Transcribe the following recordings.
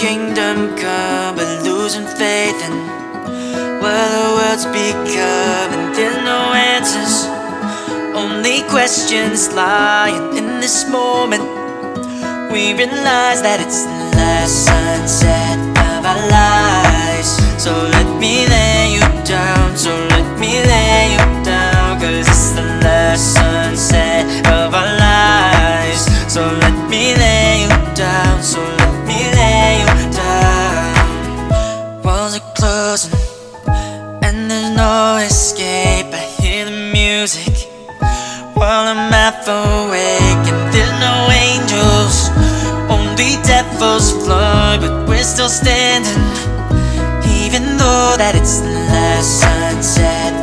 kingdom come But losing faith in Where the world's becoming There's no answers. Only questions lying in this moment. We realize that it's the last sunset of our lives. So let me lay you down So let me lay you down Cause it's the last sunset of our lives. So let me lay you down So escape I hear the music While I'm half awake. And there's no angels Only devils fly But we're still standing Even though that it's the last sunset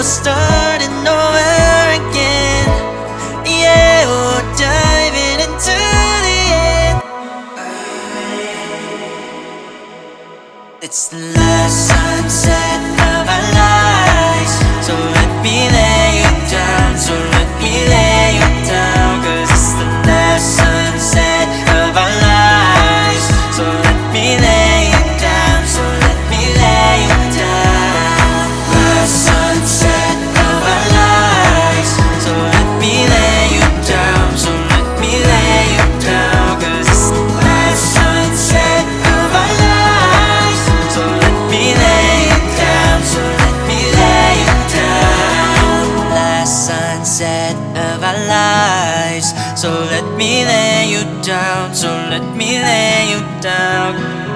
Starting nowhere again. Yeah, we're diving into the end. It's the last sunset So let me lay you down So let me lay you down